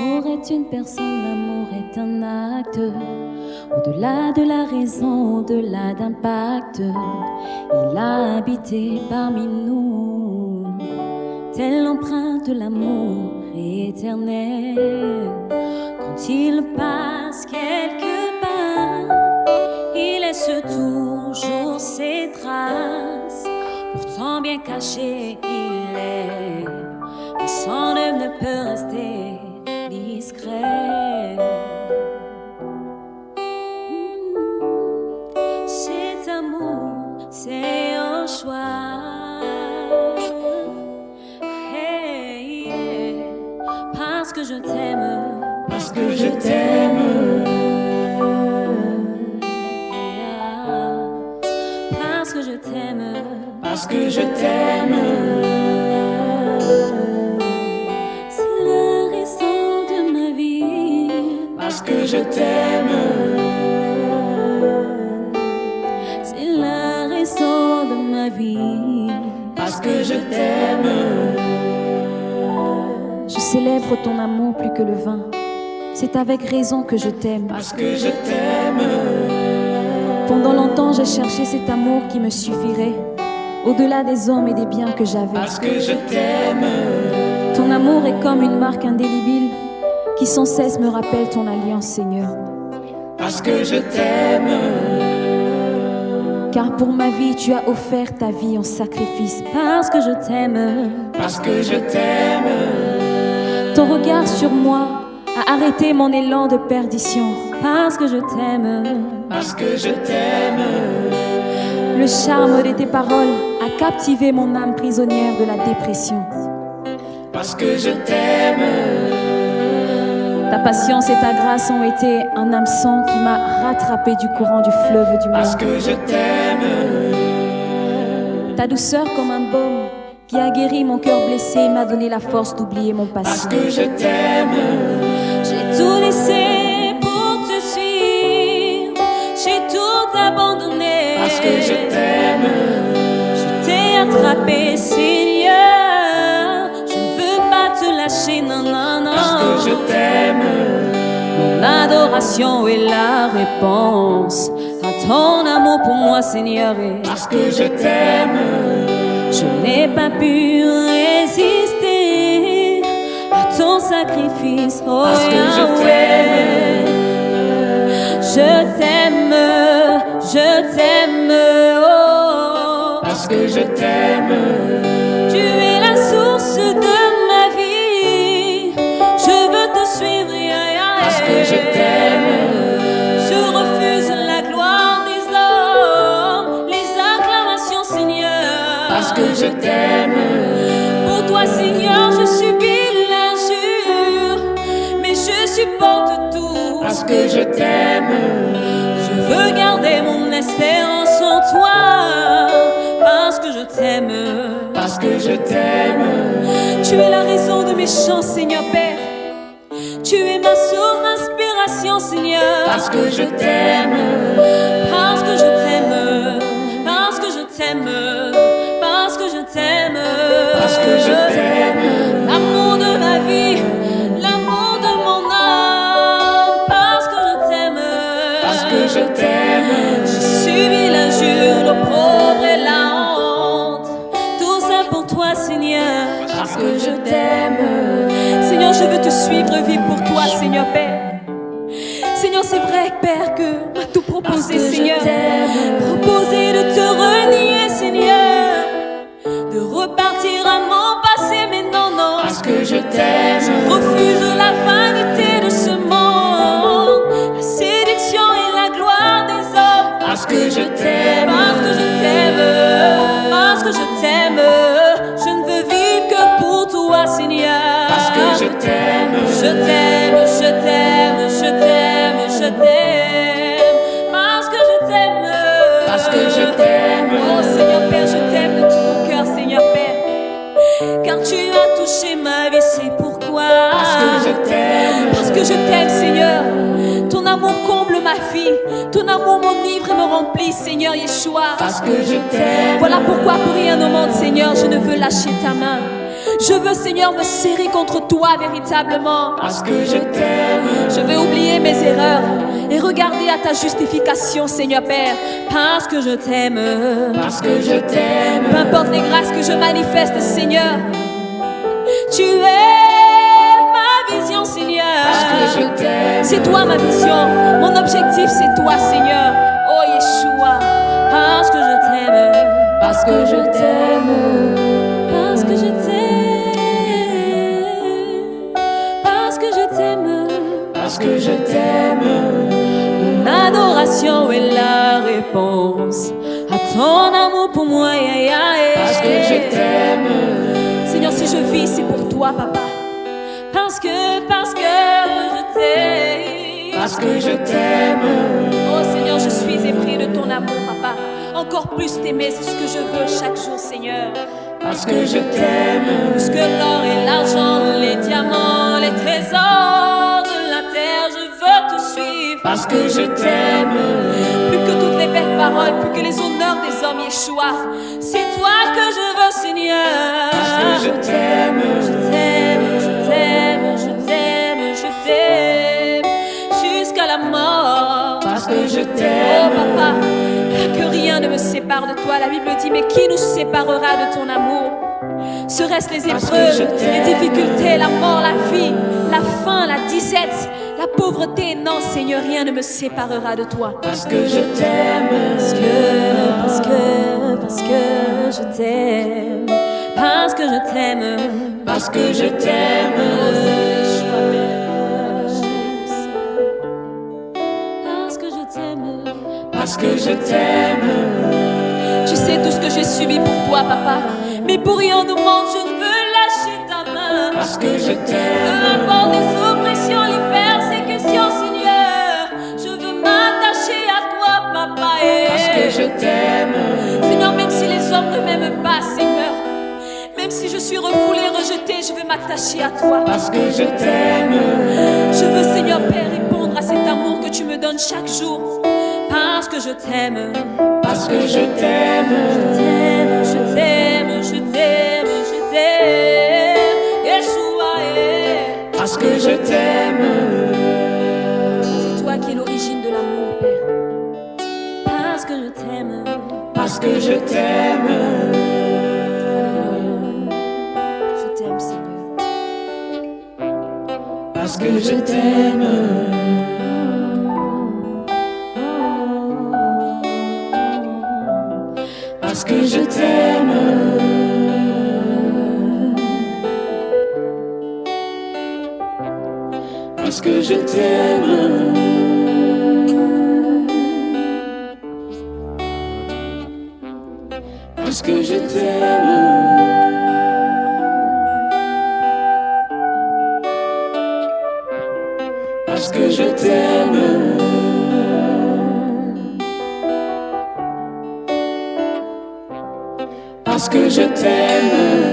est une personne, l'amour est un acte. Au-delà de la raison, au-delà d'un il a habité parmi nous. Telle l'empreinte de l'amour éternel. Quand il passe quelque part, il laisse toujours ses traces. Pourtant bien caché, il est. Mais son œuvre ne peut rester Parce que je t'aime. C'est le raison de ma vie. Parce que je t'aime. C'est la raison de ma vie. Parce que je t'aime. Je célèbre ton amour plus que le vin. C'est avec raison que je t'aime. Parce que je t'aime. Pendant longtemps, j'ai cherché cet amour qui me suffirait, au-delà des hommes et des biens que j'avais. Parce que je t'aime. Ton amour est comme une marque indélébile qui sans cesse me rappelle ton alliance, Seigneur. Parce que je t'aime. Car pour ma vie, tu as offert ta vie en sacrifice. Parce que je t'aime. Parce que je t'aime. Ton regard sur moi a arrêté mon élan de perdition. Parce que je t'aime. Parce que je t'aime. Le charme de tes paroles a captivé mon âme prisonnière de la dépression. Parce que je t'aime. Ta patience et ta grâce ont été un hameçon qui m'a rattrapé du courant du fleuve du Parce monde. que je t'aime. Ta douceur comme un baume qui a guéri mon cœur blessé et m'a donné la force d'oublier mon Parce passé. que je t'aime. J'ai tout laissé pour te suivre, j'ai tout abandonné. Parce que je t'aime. Seigneur. Je ne veux pas te lâcher, non, non, non. Parce que je t'aime. Mon adoration est la réponse à ton amour pour moi, Seigneur. Et Parce que je t'aime. je n'ai pas pu résister à ton sacrifice, oh Parce que je Yahweh. Je t'aime, je t'aime, je t'aime. Tu es la source de ma vie. Je veux te suivre. Parce que je t'aime. Je refuse la gloire des hommes, les acclamations, Seigneur. Parce que je t'aime. Pour toi, Seigneur, je subis l'injure, mais je supporte tout. Parce que je t'aime. Parce que je t'aime. Tu es la raison de mes chants, Seigneur Père. Tu es ma source d'inspiration, Seigneur. Parce que je t'aime. Que je t'aime. Seigneur, je veux te suivre, vivre pour toi, Seigneur Père. Seigneur, c'est vrai, Père, que m'a tout je Seigneur. Proposer de te renier, Seigneur. De repartir à mon passé, mais non, non. Parce que je t'aime. Je refuse la vanité de ce monde, la séduction et la gloire des hommes. Parce que je t'aime. Seigneur Yeshua. Parce que je t'aime. Voilà pourquoi pour rien au monde, Seigneur, je ne veux lâcher ta main. Je veux, Seigneur, me serrer contre toi véritablement. Parce que je t'aime. Je vais oublier mes erreurs et regarder à ta justification, Seigneur Père. Parce que je t'aime. Parce que je t'aime. Peu importe les grâces que je manifeste, Seigneur. Tu es ma vision, Seigneur. Parce que je t'aime. C'est toi ma vision. Mon objectif, c'est toi, Seigneur. Oh Yeshua. Parce que je toi, papa. Parce que, parce que je t'aime. Parce que je t'aime. Oh Seigneur, je suis épris de ton amour, papa. Encore plus t'aimer, c'est ce que je veux chaque jour, Seigneur. Parce que je t'aime. Plus que l'or et l'argent, les diamants, les trésors de la terre, je veux te suivre. Parce que je t'aime. Plus que toutes les belles paroles, plus que les honneurs des hommes, Yeshua. C'est toi que que je Oh t'aime. papa, que rien ne me sépare de toi. La Bible dit, mais qui nous séparera de ton amour? Serait-ce les épreuves, les difficultés, la mort, la vie, la faim, la disette, la pauvreté? Non, Seigneur, rien ne me séparera de toi. Parce que je t'aime. Parce que, parce que, parce que je t'aime. Parce que je t'aime. Parce que je t'aime. Parce que je t'aime. Parce que je t'aime. Tu sais tout ce que j'ai subi pour toi, papa. Mais pour rien au monde, je ne veux lâcher ta main. Parce que je Peu t'aime. importe les oppressions, les persécutions, Seigneur. Je veux m'attacher à toi, papa. Et Parce que je t'aime. Seigneur, même si les hommes ne m'aiment pas, Seigneur. Même si je suis refoulé, rejeté, je veux m'attacher à toi. Parce que je t'aime. Je veux, Seigneur Père, que tu me donnes chaque jour. Parce que je t'aime. Parce que je t'aime. t'aime, je t'aime, je t'aime, je t'aime. Yeshua, eh. Parce que je t'aime. c'est toi qui es l'origine de l'amour, Père. Parce que je t'aime. Parce que je t'aime. Je t'aime. Parce que je t'aime. Je t'aime. Parce que je t'aime. Parce que je t'aime. Parce que je t'aime. Parce que je t'aime.